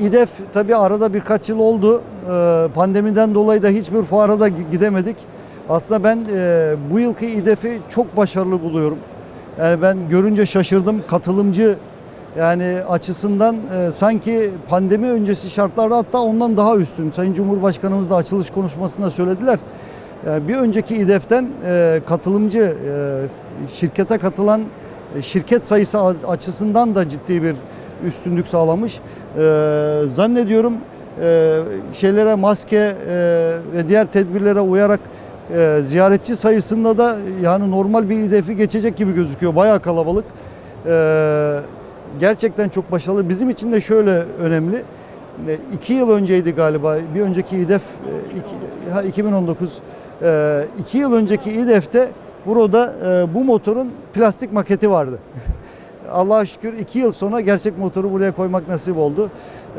İDEF tabii arada birkaç yıl oldu. Ee, Pandemiden dolayı da hiçbir fuara da gidemedik. Aslında ben e, bu yılki İDEF'i çok başarılı buluyorum. Yani ben görünce şaşırdım. Katılımcı yani açısından e, sanki pandemi öncesi şartlarda hatta ondan daha üstün. Sayın Cumhurbaşkanımız da açılış konuşmasında söylediler. E, bir önceki İDEF'ten katılımcı şirkete katılan şirket sayısı açısından da ciddi bir üstünlük sağlamış. Ee, zannediyorum e, şeylere maske e, ve diğer tedbirlere uyarak e, ziyaretçi sayısında da yani normal bir hedefi geçecek gibi gözüküyor. Bayağı kalabalık. Ee, gerçekten çok başarılı. Bizim için de şöyle önemli. E, iki yıl önceydi galiba. Bir önceki İDEF e, iki- ha, 2019. E, iki yıl önceki İDEF'te burada e, bu motorun plastik maketi vardı. Allah'a şükür iki yıl sonra gerçek motoru buraya koymak nasip oldu.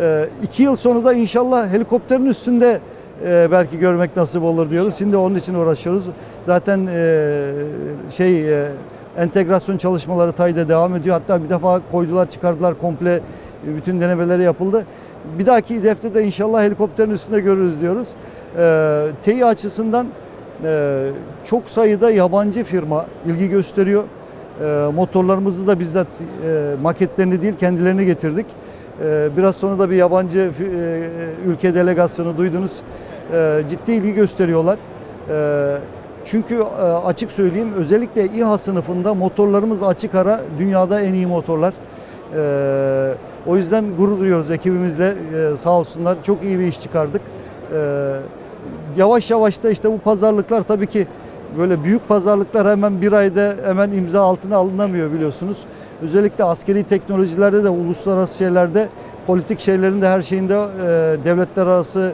Ee, iki yıl sonra da inşallah helikopterin üstünde e, belki görmek nasip olur diyoruz. Şimdi onun için uğraşıyoruz. Zaten e, şey e, entegrasyon çalışmaları TAY'da devam ediyor. Hatta bir defa koydular çıkardılar komple e, bütün denemeleri yapıldı. Bir dahaki hedefte de inşallah helikopterin üstünde görürüz diyoruz. Ee, TEİ açısından e, çok sayıda yabancı firma ilgi gösteriyor. E, motorlarımızı da bizzat e, maketlerini değil kendilerini getirdik. E, biraz sonra da bir yabancı ülke delegasyonu duydunuz. Ciddi ilgi gösteriyorlar. Çünkü açık söyleyeyim özellikle İHA sınıfında motorlarımız açık ara dünyada en iyi motorlar. O yüzden gurur duyuyoruz ekibimizle sağ olsunlar çok iyi bir iş çıkardık. Yavaş yavaş da işte bu pazarlıklar tabii ki böyle büyük pazarlıklar hemen bir ayda hemen imza altına alınamıyor biliyorsunuz. Özellikle askeri teknolojilerde de uluslararası şeylerde politik şeylerin de her şeyinde e, devletler arası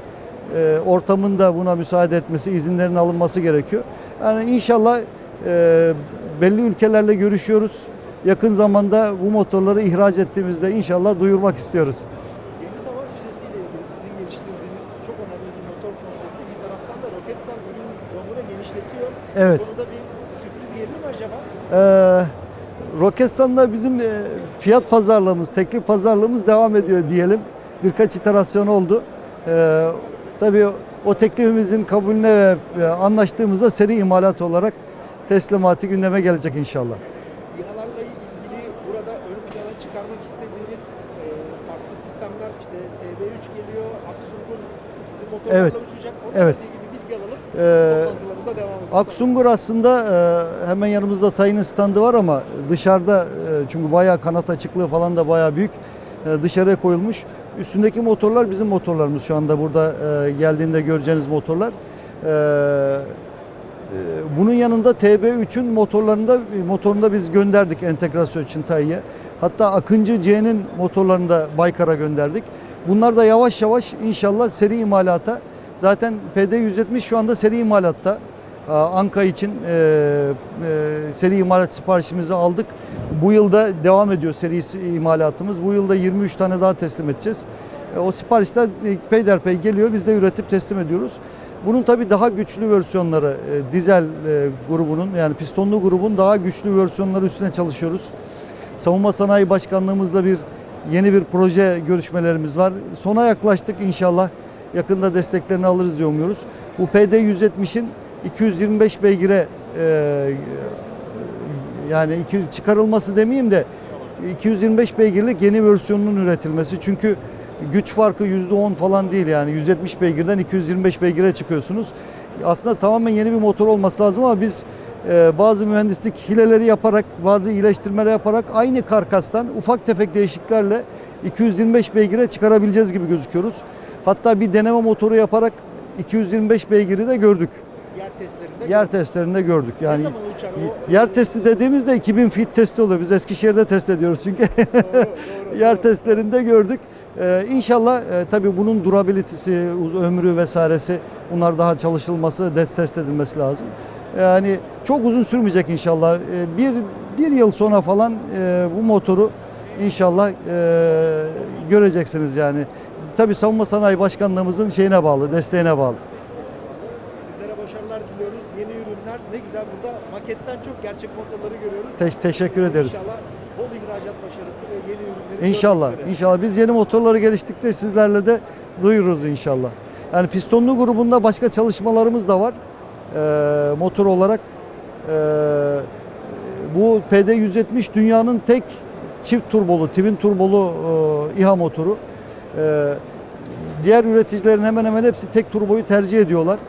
e, ortamın da buna müsaade etmesi, izinlerin alınması gerekiyor. Yani inşallah e, belli ülkelerle görüşüyoruz. Yakın zamanda bu motorları ihraç ettiğimizde inşallah duyurmak istiyoruz. Deniz hava füzesiyle ilgili sizin geliştirdiğiniz çok önemli bir motor konsepti. Bir taraftan da Roketsan ürün ömrünü genişletiyor. Evet. Bu konuda bir sürpriz gelir mi acaba? Ee, Roketsan'da bizim e, fiyat pazarlığımız, teklif pazarlığımız devam ediyor diyelim. Birkaç iterasyon oldu. Ee, tabii o teklifimizin kabulüne ve anlaştığımızda seri imalat olarak teslimatı gündeme gelecek inşallah. İHA'larla ilgili burada ön plana çıkarmak istediğiniz e, farklı sistemler işte TB3 geliyor, Aksungur sizin motorlarla Evet. uçacak. Onlarla Evet. ilgili bilgi alalım. Ee, Toplantılarınıza devam edin. Aksungur aslında e, hemen yanımızda Tayin'in standı var ama dışarıda e, çünkü bayağı kanat açıklığı falan da bayağı büyük e, dışarıya koyulmuş. Üstündeki motorlar bizim motorlarımız şu anda burada geldiğinde göreceğiniz motorlar. Bunun yanında TB3'ün motorlarında motorunda biz gönderdik entegrasyon için Tayin'e. Hatta Akıncı C'nin motorlarını da Baykar'a gönderdik. Bunlar da yavaş yavaş inşallah seri imalata Zaten PD170 şu anda seri imalatta. Aa, Anka için e, e, seri imalat siparişimizi aldık. Bu yılda devam ediyor seri imalatımız. Bu yılda 23 tane daha teslim edeceğiz. E, o siparişler e, peyderpey geliyor. Biz de üretip teslim ediyoruz. Bunun tabii daha güçlü versiyonları, e, dizel e, grubunun yani pistonlu grubun daha güçlü versiyonları üstüne çalışıyoruz. Savunma Sanayi Başkanlığımızla bir yeni bir proje görüşmelerimiz var. Sona yaklaştık inşallah. Yakında desteklerini alırız diye umuyoruz. Bu PD170'in 225 beygire e, yani iki, çıkarılması demeyeyim de 225 beygirlik yeni versiyonunun üretilmesi. Çünkü güç farkı %10 falan değil yani 170 beygirden 225 beygire çıkıyorsunuz. Aslında tamamen yeni bir motor olması lazım ama biz e, bazı mühendislik hileleri yaparak, bazı iyileştirmeler yaparak aynı karkastan ufak tefek değişikliklerle 225 beygire çıkarabileceğiz gibi gözüküyoruz. Hatta bir deneme motoru yaparak 225 beygiri de gördük. Yer testlerinde. Yer testlerinde gördük. ne Yani zaman uçar o? yer testi dediğimizde 2000 fit testi oluyor. Biz Eskişehir'de test ediyoruz çünkü. Doğru, doğru, yer doğru. testlerinde gördük. Ee, inşallah e, tabii bunun durabilitesi, ömrü vesairesi bunlar daha çalışılması, test test edilmesi lazım. Yani çok uzun sürmeyecek inşallah. Ee, bir, bir yıl sonra falan e, bu motoru inşallah e, göreceksiniz yani. Tabii Savunma Sanayi Başkanlığımızın şeyine bağlı, desteğine bağlı. Maketten çok gerçek motorları görüyoruz. Te- teşekkür ederiz. İnşallah bol ihracat başarısı ve yeni ürünleri İnşallah. İnşallah biz yeni motorları geliştikçe sizlerle de duyururuz inşallah. Yani pistonlu grubunda başka çalışmalarımız da var. Ee, motor olarak. Ee, bu PD170 dünyanın tek çift turbolu, twin turbolu e, İHA motoru. Ee, diğer üreticilerin hemen hemen hepsi tek turboyu tercih ediyorlar.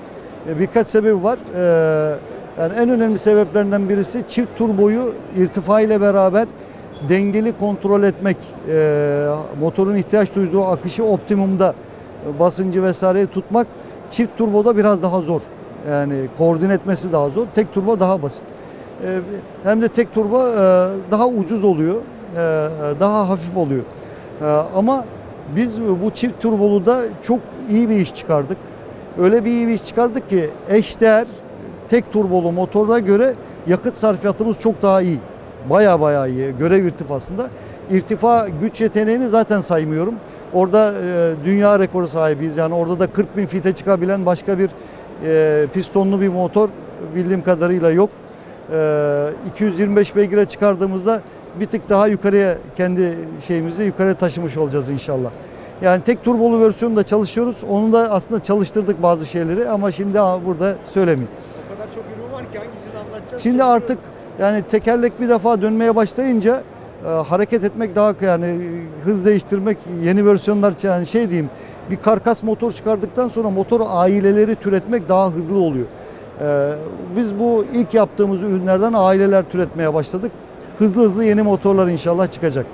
E, birkaç sebebi var. Ee, yani en önemli sebeplerinden birisi çift turboyu irtifa ile beraber dengeli kontrol etmek. Ee, motorun ihtiyaç duyduğu akışı optimumda e, basıncı vesaireyi tutmak çift turboda biraz daha zor. Yani koordine etmesi daha zor. Tek turbo daha basit. Ee, hem de tek turbo e, daha ucuz oluyor. e, daha hafif oluyor. E, ama biz bu çift turbolu da çok iyi bir iş çıkardık. Öyle bir iyi bir iş çıkardık ki eşdeğer tek turbolu motoruna göre yakıt sarfiyatımız çok daha iyi. Baya baya iyi görev irtifasında. İrtifa güç yeteneğini zaten saymıyorum. Orada e, dünya rekoru sahibiyiz. Yani orada da 40 bin fite çıkabilen başka bir e, pistonlu bir motor bildiğim kadarıyla yok. E, 225 beygire çıkardığımızda bir tık daha yukarıya kendi şeyimizi yukarıya taşımış olacağız inşallah. Yani tek turbolu versiyonda çalışıyoruz. Onu da aslında çalıştırdık bazı şeyleri ama şimdi burada söylemeyeyim. Hangisini anlatacağız? Şimdi artık yani tekerlek bir defa dönmeye başlayınca e, hareket etmek daha yani e, hız değiştirmek yeni versiyonlar yani şey diyeyim bir karkas motor çıkardıktan sonra motor aileleri türetmek daha hızlı oluyor. E, biz bu ilk yaptığımız ürünlerden aileler türetmeye başladık. Hızlı hızlı yeni motorlar inşallah çıkacak.